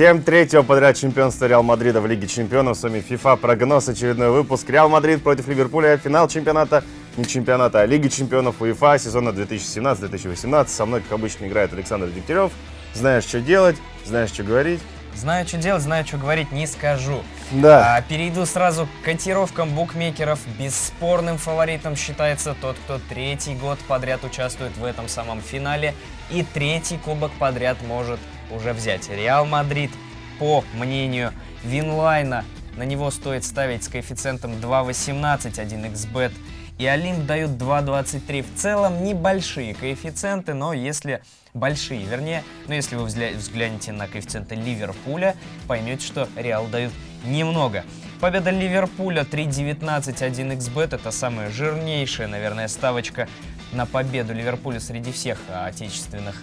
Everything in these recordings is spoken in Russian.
Всем третьего подряд чемпионства Реал Мадрида в Лиге Чемпионов. С вами FIFA прогноз, очередной выпуск. Реал Мадрид против Ливерпуля. Финал чемпионата, не чемпионата, а Лиги Чемпионов УЕФА сезона 2017-2018. Со мной, как обычно, играет Александр Дегтярев. Знаешь, что делать, знаешь, что говорить. Знаю, что делать, знаю, что говорить, не скажу. Да. А, перейду сразу к котировкам букмекеров. Бесспорным фаворитом считается тот, кто третий год подряд участвует в этом самом финале и третий кубок подряд может уже взять. Реал Мадрид, по мнению Winline'а, на него стоит ставить с коэффициентом 2.18, 1xbet. И Олимп дают 2.23. В целом небольшие коэффициенты, но если большие, вернее, но если вы взглянете на коэффициенты Ливерпуля, поймете, что Реал дают немного. Победа Ливерпуля 3.19, 1xbet это самая жирнейшая, наверное, ставочка на победу Ливерпуля среди всех отечественных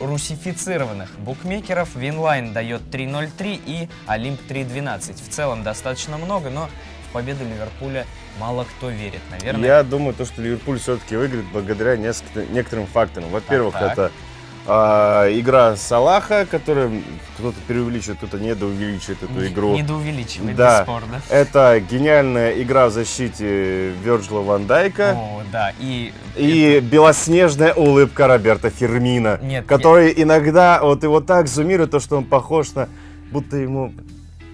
русифицированных букмекеров. Winline дает 3.03 и Олимп 3.12. В целом достаточно много, но в победу Ливерпуля мало кто верит, наверное. Я думаю, то, что Ливерпуль все-таки выиграет благодаря некоторым факторам. Во-первых, это а, игра Салаха, которую кто-то преувеличивает, кто-то недоувеличивает эту игру. Недоувеличивает, да. бесспорно. Это гениальная игра в защите Верджила Ван Дайка. О, да, и... И это... белоснежная улыбка Роберта Фермина, нет, который нет. иногда вот его так зумирует, то, что он похож на... Будто ему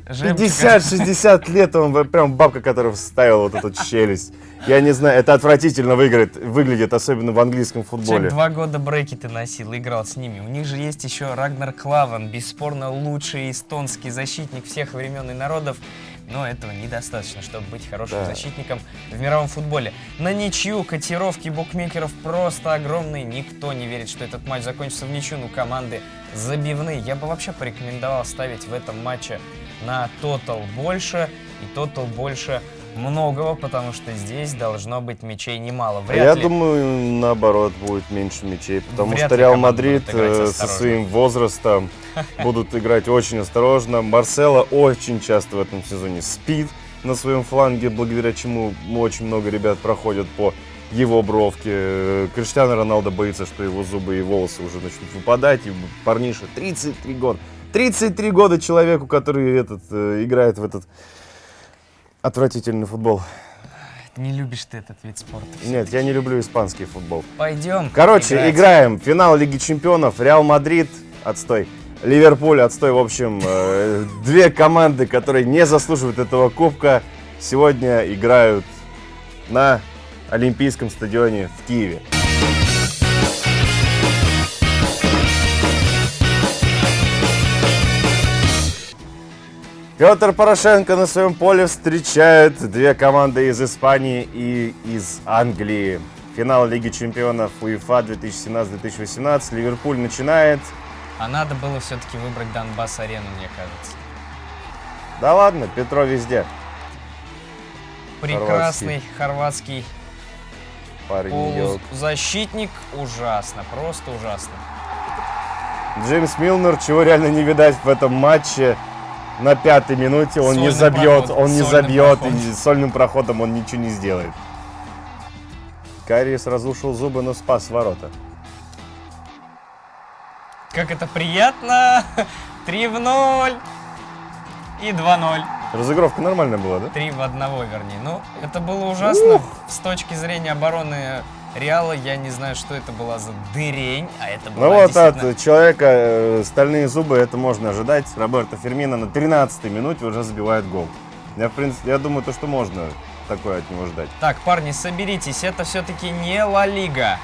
50-60 лет, он прям бабка, которая вставила вот эту челюсть. Я не знаю, это отвратительно выиграет, выглядит, особенно в английском футболе. Человек два года брекеты носил, играл с ними. У них же есть еще Рагнар Клаван, бесспорно лучший эстонский защитник всех времен и народов. Но этого недостаточно, чтобы быть хорошим да. защитником в мировом футболе. На ничью котировки букмекеров просто огромные. Никто не верит, что этот матч закончится в ничью. Ну, команды забивные. Я бы вообще порекомендовал ставить в этом матче на тотал больше. И тотал больше многого, потому что здесь должно быть мячей немало. Вряд Я ли... думаю, наоборот, будет меньше мячей, потому Вряд что Реал Мадрид э, со своим возрастом будут играть очень осторожно. Марсело очень часто в этом сезоне спит на своем фланге, благодаря чему очень много ребят проходят по его бровке. Криштиано Роналдо боится, что его зубы и волосы уже начнут выпадать. И парниша 33 года. 33 года человеку, который этот, э, играет в этот отвратительный футбол. Не любишь ты этот вид спорта. Нет, я не люблю испанский футбол. Пойдем. Короче, играть. играем. Финал Лиги Чемпионов. Реал Мадрид. Отстой. Ливерпуль. Отстой. В общем, э, две команды, которые не заслуживают этого кубка, сегодня играют на Олимпийском стадионе в Киеве. Петр Порошенко на своем поле встречает две команды из Испании и из Англии. Финал Лиги чемпионов УЕФА 2017-2018. Ливерпуль начинает. А надо было все-таки выбрать Донбасс-арену, мне кажется. Да ладно, Петро везде. Прекрасный хорватский, хорватский полузащитник. Ужасно, просто ужасно. Джеймс Милнер, чего реально не видать в этом матче на пятой минуте он Сольный не забьет, проход. он не забьет, проход. и сольным проходом он ничего не сделает. Кариес разрушил зубы, но спас ворота. Как это приятно! 3 в 0 и 2-0. Разыгровка нормальная была, да? 3 в 1, вернее. Ну, это было ужасно Ух! с точки зрения обороны Реала. Я не знаю, что это была за дырень, а это была Ну вот действительно... от человека э, стальные зубы, это можно ожидать. Роберто Фермино на 13-й минуте уже забивает гол. Я, в принципе, я думаю, то, что можно такое от него ждать. Так, парни, соберитесь, это все-таки не Ла Лига.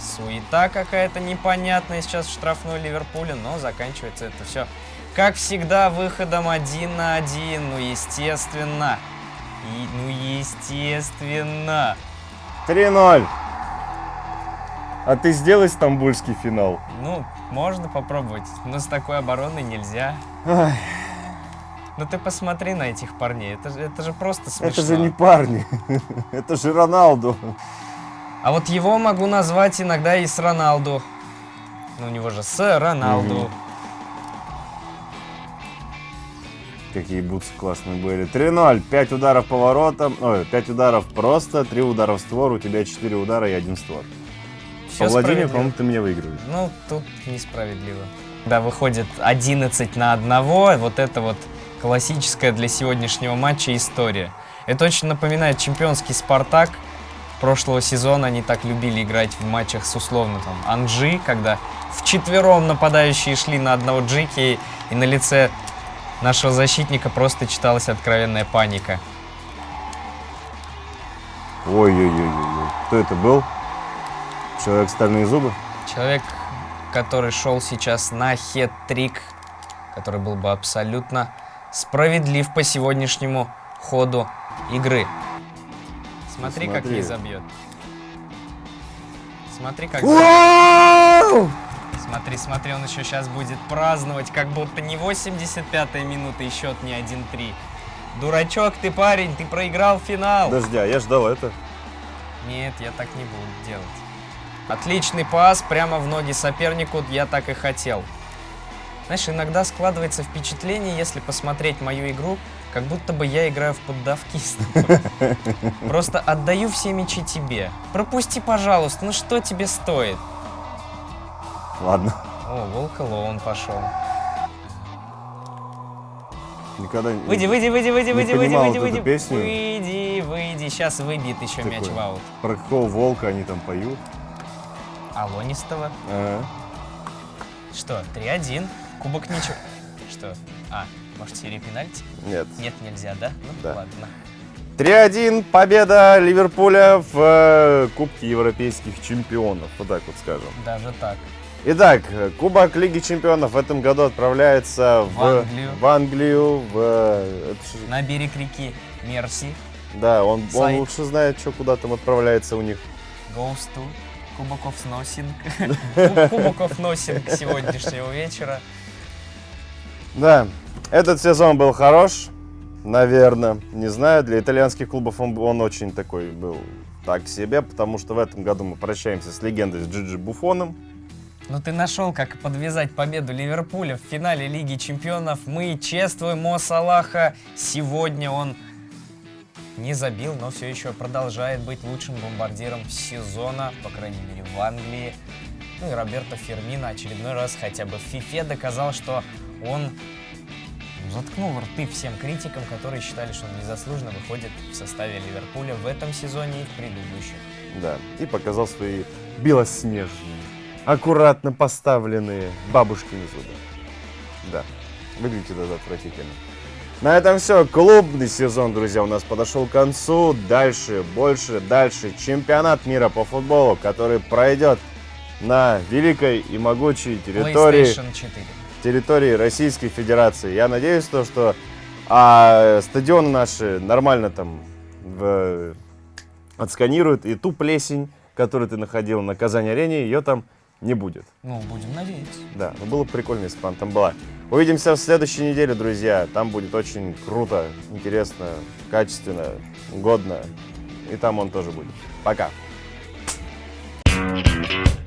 Суета какая-то непонятная сейчас в штрафной Ливерпуле, но заканчивается это все, как всегда, выходом один на один, ну, естественно. И, ну, естественно. 3-0. А ты сделай стамбульский финал? Ну, можно попробовать, но с такой обороной нельзя. Ай. Ну ты посмотри на этих парней, это, это же просто смешно. Это же не парни, это же Роналду. А вот его могу назвать иногда и с Роналду. Ну, у него же с Роналду. Мгм. Какие бутсы классные были. 3-0. 5 ударов по воротам. Ой, 5 ударов просто, 3 удара в створ. У тебя 4 удара и один створ. Всё По владению, по-моему, ты меня выигрываешь. Ну, тут несправедливо. Да, выходит 11 на одного. Вот это вот классическая для сегодняшнего матча история. Это очень напоминает чемпионский «Спартак» прошлого сезона. Они так любили играть в матчах с условно там Анжи, когда вчетвером нападающие шли на одного Джики, и на лице нашего защитника просто читалась откровенная паника. Ой-ой-ой-ой. Кто это был? Человек стальные зубы? Человек, который шел сейчас на хет-трик, который был бы абсолютно справедлив по сегодняшнему ходу игры. Смотри, как Смотри. ей забьет. Смотри, как... Смотри, смотри, он еще сейчас будет праздновать, как будто не 85-я минута и счет не 1-3. Дурачок ты, парень, ты проиграл финал. Подожди, а я ждал это. Нет, я так не буду делать. Отличный пас прямо в ноги сопернику, я так и хотел. Знаешь, иногда складывается впечатление, если посмотреть мою игру, как будто бы я играю в поддавкиста. Просто отдаю все мячи тебе. Пропусти, пожалуйста, ну что тебе стоит? Ладно. О, волк он пошел. Никогда не... Выйди, выйди, выйди, выйди, Не выйди, выйди, выйди, вот выйди. песню. Выйди, выйди. Сейчас выбьет еще мяч Такое. в аут. Про какого волка они там поют? Алонистого. Ага. Что, 3-1. Кубок ничего. Что? А, может серия пенальти? Нет. Нет, нельзя, да? Ну, Да. ладно. 3-1 победа Ливерпуля в э, Кубке Европейских чемпионов. Вот так вот скажем. Даже так. Итак, Кубок Лиги чемпионов в этом году отправляется в, В Англию. в Англию, в, На берег реки Мерси. да, он, он лучше знает, что куда там отправляется у них. Goes to Кубоков Носинг. Куб- Кубоков Носинг сегодняшнего вечера. Да, этот сезон был хорош, наверное. Не знаю, для итальянских клубов он, он очень такой был так себе, потому что в этом году мы прощаемся с легендой с Джиджи Буфоном. Ну ты нашел, как подвязать победу Ливерпуля в финале Лиги Чемпионов. Мы чествуем Мо Салаха. Сегодня он не забил, но все еще продолжает быть лучшим бомбардиром сезона, по крайней мере в Англии. Ну и Роберто Фермино очередной раз хотя бы в ФИФЕ доказал, что он заткнул рты всем критикам, которые считали, что он незаслуженно выходит в составе Ливерпуля в этом сезоне и в предыдущих. Да, и показал свои белоснежные, аккуратно поставленные бабушкины зубы. Да, выглядит это отвратительно. На этом все. Клубный сезон, друзья, у нас подошел к концу. Дальше, больше, дальше. Чемпионат мира по футболу, который пройдет на великой и могучей территории, PlayStation 4. территории Российской Федерации. Я надеюсь, то, что а, стадионы наши нормально там в- отсканируют, и ту плесень, которую ты находил на Казань-арене, ее там не будет. Ну, будем надеяться. Да, но было прикольно, если бы она там была. Увидимся в следующей неделе, друзья. Там будет очень круто, интересно, качественно, годно. И там он тоже будет. Пока. Thank you.